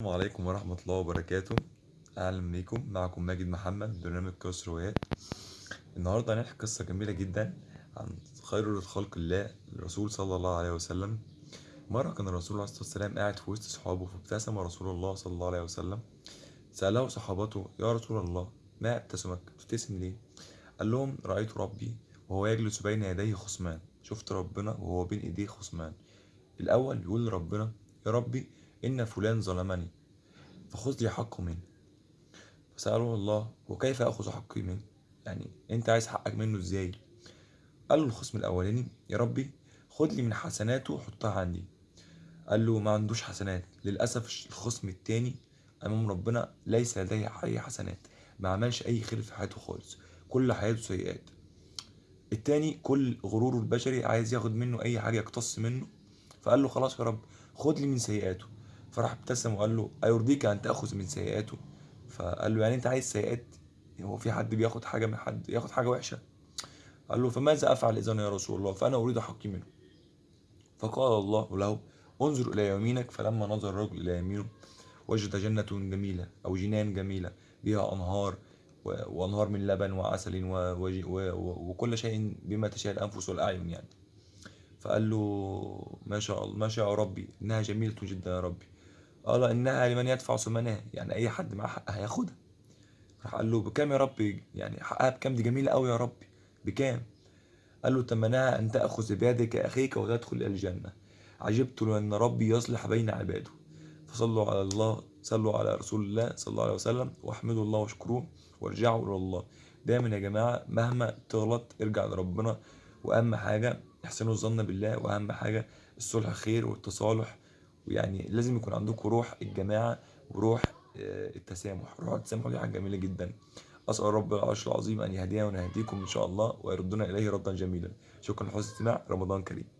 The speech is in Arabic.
السلام عليكم ورحمة الله وبركاته. أهلا بيكم. معكم ماجد محمد برنامج قصص روايات النهاردة هنحكي قصة جميلة جدا عن خير خلق الله الرسول صلى الله عليه وسلم. مرة كان الرسول عليه الصلاة والسلام قاعد في وسط صحابه فابتسم رسول الله صلى الله عليه وسلم. سأله صحابته يا رسول الله ما ابتسمك؟ تبتسم ليه؟ قال لهم رأيت ربي وهو يجلس بين يديه خصمان. شفت ربنا وهو بين إيديه خصمان. الأول يقول لربنا يا ربي إن فلان ظلمني فخذ لي حقه منه. فسأله الله وكيف أخذ حقي منه؟ يعني أنت عايز حقك منه إزاي؟ قال له الخصم الأولاني يا ربي خد لي من حسناته وحطها عندي. قال له ما عندوش حسنات. للأسف الخصم التاني أمام ربنا ليس لديه أي حسنات ما عملش أي خير في حياته خالص كل حياته سيئات. التاني كل غروره البشري عايز ياخد منه أي حاجة يقتص منه. فقال له خلاص يا رب خد لي من سيئاته. فراح ابتسم وقال له أيرضيك أن تأخذ من سيئاته. فقال له يعني أنت عايز سيئات؟ هو في حد بياخد حاجة من حد ياخد حاجة وحشة؟ قال له فماذا أفعل إذا يا رسول الله؟ فأنا أريد حقي منه. فقال الله له انظر إلى يمينك فلما نظر الرجل إلى يمينه وجد جنة جميلة أو جنان جميلة بها أنهار وأنهار من لبن وعسل وكل شيء بما تشاء الأنفس والأعين يعني. فقال له ما شاء الله ما شاء ربي إنها جميلة جدا يا ربي. قال إنها لمن يدفع ثمنها. يعني أي حد معاه حق هياخدها. راح قال له بكام يا ربي؟ يعني حقها بكام؟ دي جميلة قوي يا ربي. بكام؟ قال له ثمنها أن تأخذ بيدك أخيك وتدخل إلى الجنة. عجبت لأن ربي يصلح بين عباده. فصلوا على الله صلوا على رسول الله صلى الله عليه وسلم واحمدوا الله واشكروه وارجعوا إلى الله. دايما يا جماعة مهما تغلط ارجع لربنا. وأهم حاجة احسنوا الظن بالله. وأهم حاجة الصلح خير والتصالح ويعني لازم يكون عندكم روح الجماعة وروح التسامح. روح التسامح دي حاجة جميلة جدا. أسأل رب العرش العظيم أن يهدينا ونهديكم إن شاء الله ويردنا إليه ردا جميلا. شكرا لحسن الاستماع. رمضان كريم.